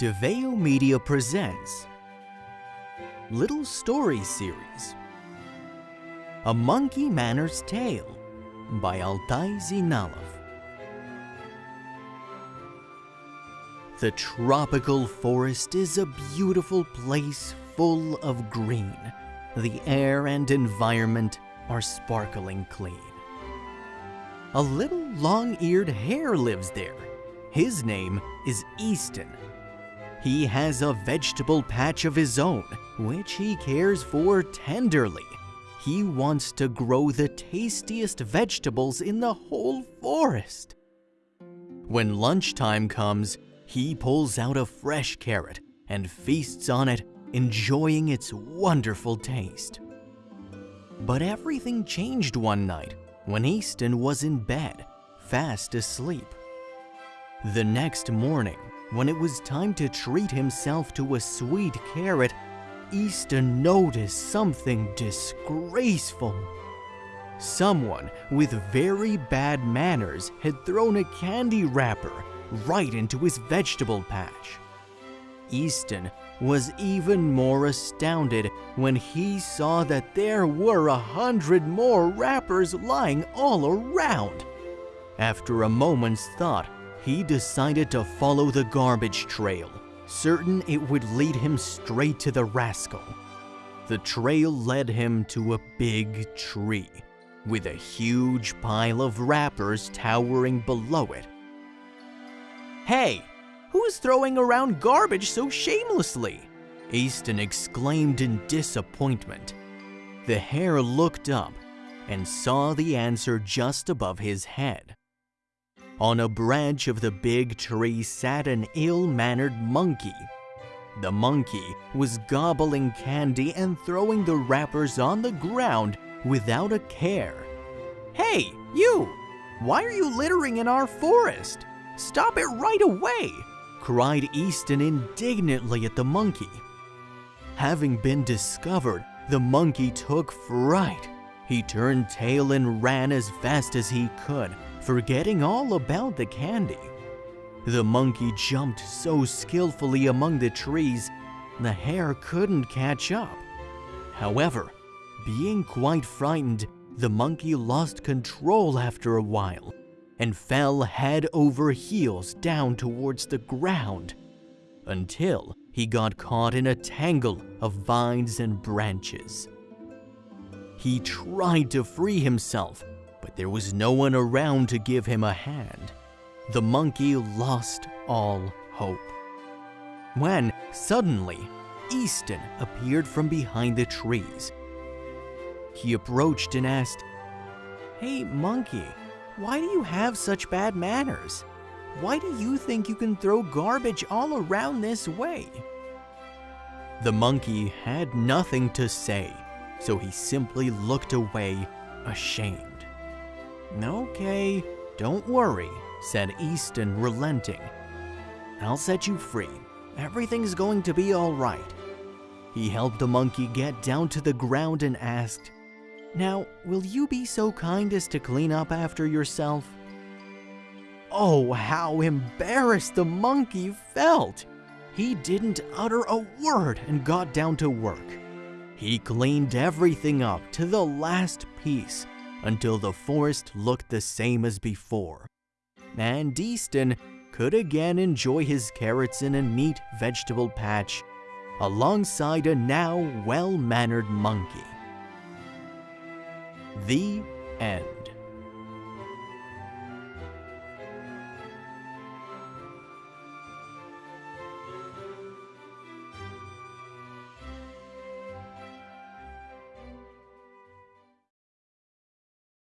DeVeo Media presents Little Story Series A Monkey Manor's Tale by Altai Zinalov The tropical forest is a beautiful place full of green. The air and environment are sparkling clean. A little long-eared hare lives there. His name is Easton. He has a vegetable patch of his own, which he cares for tenderly. He wants to grow the tastiest vegetables in the whole forest. When lunchtime comes, he pulls out a fresh carrot and feasts on it, enjoying its wonderful taste. But everything changed one night when Easton was in bed, fast asleep. The next morning, when it was time to treat himself to a sweet carrot, Easton noticed something disgraceful. Someone with very bad manners had thrown a candy wrapper right into his vegetable patch. Easton was even more astounded when he saw that there were a hundred more wrappers lying all around. After a moment's thought, he decided to follow the garbage trail, certain it would lead him straight to the rascal. The trail led him to a big tree, with a huge pile of wrappers towering below it. Hey, who's throwing around garbage so shamelessly? Easton exclaimed in disappointment. The hare looked up and saw the answer just above his head. On a branch of the big tree sat an ill-mannered monkey. The monkey was gobbling candy and throwing the wrappers on the ground without a care. Hey, you! Why are you littering in our forest? Stop it right away! cried Easton indignantly at the monkey. Having been discovered, the monkey took fright. He turned tail and ran as fast as he could, forgetting all about the candy. The monkey jumped so skillfully among the trees, the hare couldn't catch up. However, being quite frightened, the monkey lost control after a while and fell head over heels down towards the ground until he got caught in a tangle of vines and branches. He tried to free himself, there was no one around to give him a hand. The monkey lost all hope. When, suddenly, Easton appeared from behind the trees. He approached and asked, Hey, monkey, why do you have such bad manners? Why do you think you can throw garbage all around this way? The monkey had nothing to say, so he simply looked away, ashamed. Okay, don't worry, said Easton, relenting. I'll set you free. Everything's going to be all right. He helped the monkey get down to the ground and asked, Now, will you be so kind as to clean up after yourself? Oh, how embarrassed the monkey felt! He didn't utter a word and got down to work. He cleaned everything up to the last piece until the forest looked the same as before. And Easton could again enjoy his carrots in a neat vegetable patch alongside a now well-mannered monkey. The end.